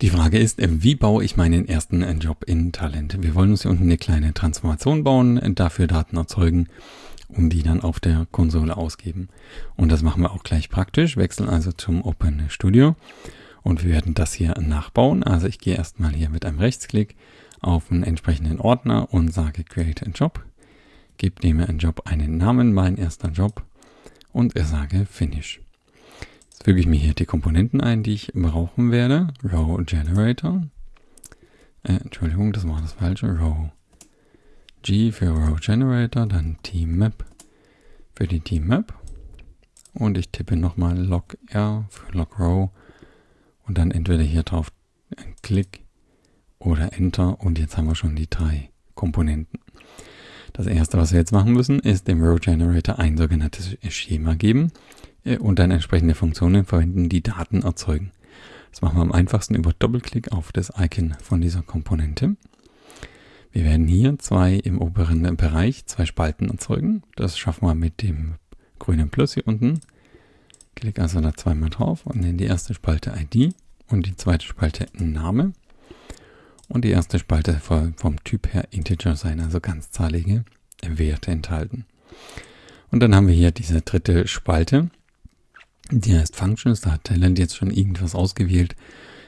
Die Frage ist, wie baue ich meinen ersten Job in Talent? Wir wollen uns hier unten eine kleine Transformation bauen, dafür Daten erzeugen und die dann auf der Konsole ausgeben. Und das machen wir auch gleich praktisch, wechseln also zum Open Studio und wir werden das hier nachbauen. Also ich gehe erstmal hier mit einem Rechtsklick auf einen entsprechenden Ordner und sage Create a Job, gebe dem Job einen Namen, mein erster Job und sage Finish. Jetzt füge ich mir hier die Komponenten ein, die ich brauchen werde. Row Generator. Äh, Entschuldigung, das war das falsche. Row G für Row Generator, dann T-Map für die T-Map. Und ich tippe nochmal Log R für Log Row und dann entweder hier drauf ein Klick oder Enter und jetzt haben wir schon die drei Komponenten. Das erste, was wir jetzt machen müssen, ist dem Row Generator ein sogenanntes Schema geben und dann entsprechende Funktionen verwenden, die Daten erzeugen. Das machen wir am einfachsten über Doppelklick auf das Icon von dieser Komponente. Wir werden hier zwei im oberen Bereich zwei Spalten erzeugen. Das schaffen wir mit dem grünen Plus hier unten. Klick also da zweimal drauf und nenne die erste Spalte ID und die zweite Spalte Name. Und die erste Spalte vom Typ her Integer sein, also ganzzahlige Werte enthalten. Und dann haben wir hier diese dritte Spalte, die heißt Functions. Da hat Talent jetzt schon irgendwas ausgewählt.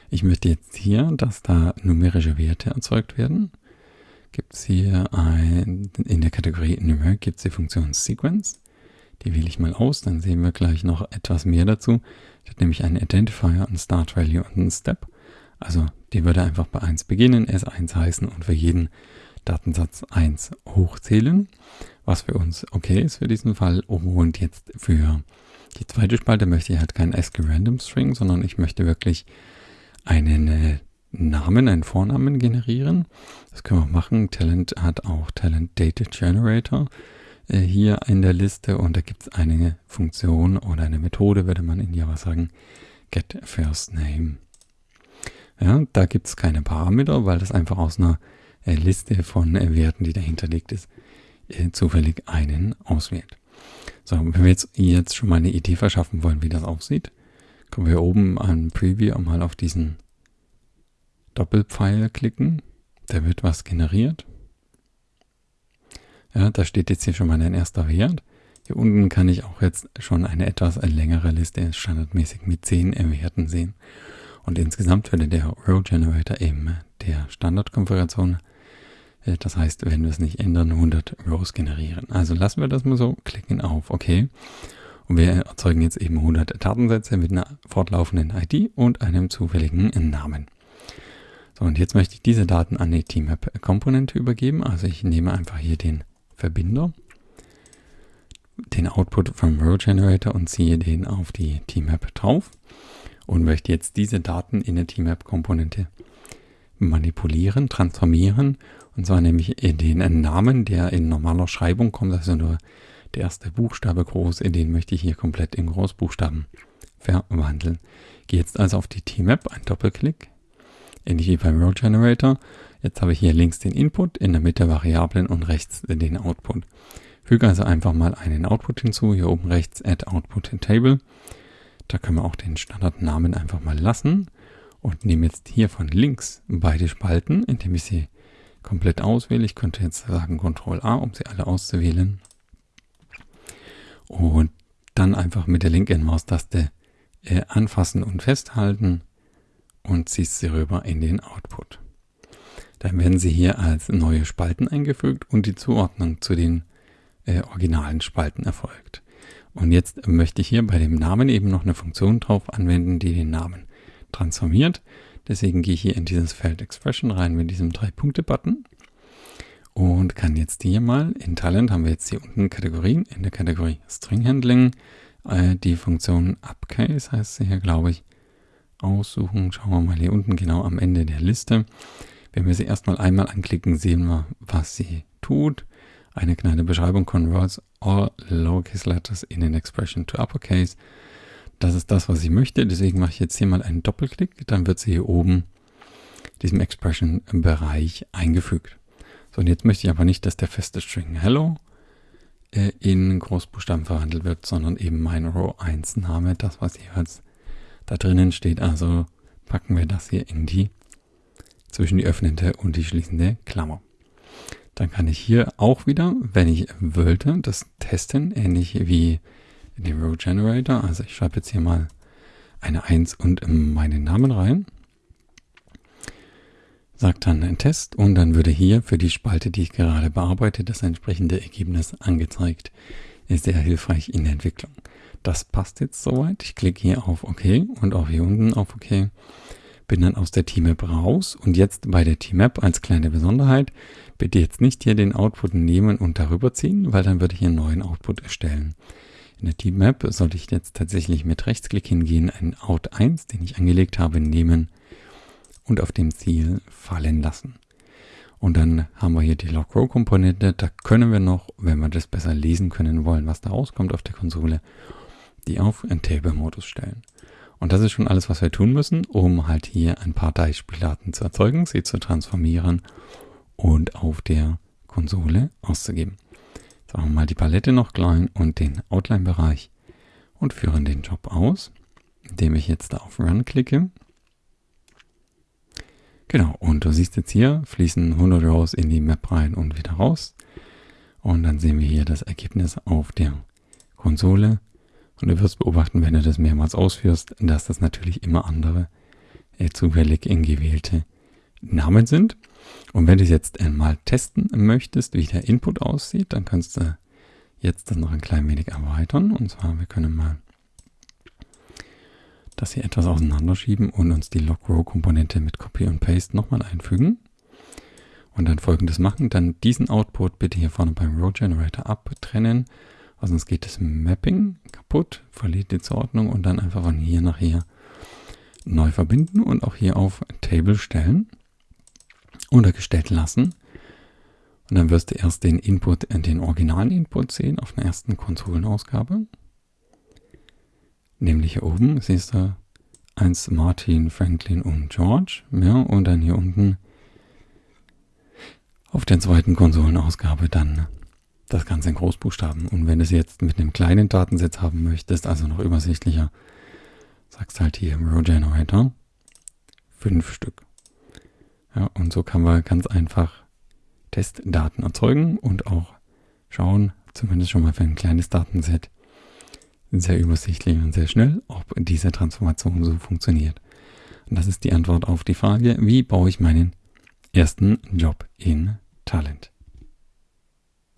Ich möchte jetzt hier, dass da numerische Werte erzeugt werden. Gibt es hier ein, in der Kategorie Numeric gibt es die Funktion Sequence. Die wähle ich mal aus, dann sehen wir gleich noch etwas mehr dazu. Ich habe nämlich einen Identifier, einen Start Value und einen Step. Also die würde einfach bei 1 beginnen, S1 heißen und für jeden Datensatz 1 hochzählen, was für uns okay ist für diesen Fall. Und jetzt für die zweite Spalte möchte ich halt Random String, sondern ich möchte wirklich einen äh, Namen, einen Vornamen generieren. Das können wir machen. Talent hat auch Talent Data Generator äh, hier in der Liste und da gibt es eine Funktion oder eine Methode, würde man in Java sagen, get first name. Ja, da gibt es keine Parameter, weil das einfach aus einer äh, Liste von äh, Werten, die dahinter liegt, ist, äh, zufällig einen auswählt. So, wenn wir jetzt, jetzt schon mal eine Idee verschaffen wollen, wie das aussieht, können wir oben an Preview mal auf diesen Doppelpfeil klicken. Da wird was generiert. Ja, da steht jetzt hier schon mal ein erster Wert. Hier unten kann ich auch jetzt schon eine etwas längere Liste standardmäßig mit 10 Werten sehen. Und insgesamt würde der Row Generator eben der Standardkonfiguration, das heißt, wenn wir es nicht ändern, 100 Rows generieren. Also lassen wir das mal so, klicken auf OK. Und wir erzeugen jetzt eben 100 Datensätze mit einer fortlaufenden ID und einem zufälligen Namen. So, und jetzt möchte ich diese Daten an die TMAP-Komponente übergeben. Also ich nehme einfach hier den Verbinder, den Output vom Row Generator und ziehe den auf die TMAP drauf und möchte jetzt diese Daten in der TMAP-Komponente manipulieren, transformieren. Und zwar nämlich den Namen, der in normaler Schreibung kommt, also nur der erste Buchstabe groß, den möchte ich hier komplett in Großbuchstaben verwandeln. Gehe jetzt also auf die TMAP, ein Doppelklick, ähnlich wie beim Row Generator. Jetzt habe ich hier links den Input, in der Mitte Variablen und rechts den Output. Füge also einfach mal einen Output hinzu, hier oben rechts Add Output Table. Da können wir auch den Standardnamen einfach mal lassen und nehme jetzt hier von links beide Spalten, indem ich sie komplett auswähle. Ich könnte jetzt sagen Ctrl A, um sie alle auszuwählen. Und dann einfach mit der linken Maustaste äh, anfassen und festhalten und ziehst sie rüber in den Output. Dann werden sie hier als neue Spalten eingefügt und die Zuordnung zu den äh, originalen Spalten erfolgt. Und jetzt möchte ich hier bei dem Namen eben noch eine Funktion drauf anwenden, die den Namen transformiert. Deswegen gehe ich hier in dieses Feld Expression rein mit diesem Drei-Punkte-Button und kann jetzt hier mal, in Talent haben wir jetzt hier unten Kategorien, in der Kategorie String Handling, äh, die Funktion Upcase heißt sie hier, glaube ich, aussuchen. Schauen wir mal hier unten genau am Ende der Liste. Wenn wir sie erstmal einmal anklicken, sehen wir, was sie tut. Eine kleine Beschreibung converts all lowercase letters in an expression to uppercase. Das ist das, was ich möchte. Deswegen mache ich jetzt hier mal einen Doppelklick. Dann wird sie hier oben diesem Expression-Bereich eingefügt. So, und jetzt möchte ich aber nicht, dass der feste String Hello äh, in Großbuchstaben verwandelt wird, sondern eben mein Row 1 Name, das, was jeweils da drinnen steht, also packen wir das hier in die zwischen die öffnende und die schließende Klammer. Dann kann ich hier auch wieder, wenn ich wollte, das testen, ähnlich wie in dem Row Generator. Also ich schreibe jetzt hier mal eine 1 und meinen Namen rein. Sagt dann ein Test und dann würde hier für die Spalte, die ich gerade bearbeite, das entsprechende Ergebnis angezeigt. Ist sehr hilfreich in der Entwicklung. Das passt jetzt soweit. Ich klicke hier auf OK und auch hier unten auf OK. Bin dann aus der T-Map raus und jetzt bei der T-Map als kleine Besonderheit, bitte jetzt nicht hier den Output nehmen und darüber ziehen, weil dann würde ich einen neuen Output erstellen. In der T-Map sollte ich jetzt tatsächlich mit Rechtsklick hingehen, einen Out 1, den ich angelegt habe, nehmen und auf dem Ziel fallen lassen. Und dann haben wir hier die Log-Row-Komponente. Da können wir noch, wenn wir das besser lesen können wollen, was da rauskommt auf der Konsole, die auf Table-Modus stellen. Und das ist schon alles, was wir tun müssen, um halt hier ein paar Beispieldaten zu erzeugen, sie zu transformieren und auf der Konsole auszugeben. Jetzt machen wir mal die Palette noch klein und den Outline-Bereich und führen den Job aus, indem ich jetzt da auf Run klicke. Genau, und du siehst jetzt hier, fließen 100 Rows in die Map rein und wieder raus. Und dann sehen wir hier das Ergebnis auf der Konsole. Und du wirst beobachten, wenn du das mehrmals ausführst, dass das natürlich immer andere äh, zufällig gewählte Namen sind. Und wenn du jetzt einmal testen möchtest, wie der Input aussieht, dann kannst du jetzt das noch ein klein wenig erweitern. Und zwar, wir können mal das hier etwas auseinanderschieben und uns die Log-Row-Komponente mit Copy und Paste nochmal einfügen. Und dann folgendes machen, dann diesen Output bitte hier vorne beim Row Generator abtrennen, sonst geht das Mapping kaputt, verliert die Zuordnung und dann einfach von hier nach hier neu verbinden und auch hier auf Table stellen, untergestellt lassen. Und dann wirst du erst den Input, den originalen Input sehen auf der ersten Konsolenausgabe. Nämlich hier oben siehst du 1 Martin, Franklin und George. Ja, und dann hier unten auf der zweiten Konsolenausgabe dann das Ganze in Großbuchstaben. Und wenn du es jetzt mit einem kleinen Datensatz haben möchtest, also noch übersichtlicher, sagst halt hier im Row Generator fünf Stück. Ja, und so kann man ganz einfach Testdaten erzeugen und auch schauen, zumindest schon mal für ein kleines Datenset, sehr übersichtlich und sehr schnell, ob diese Transformation so funktioniert. Und das ist die Antwort auf die Frage, wie baue ich meinen ersten Job in Talent.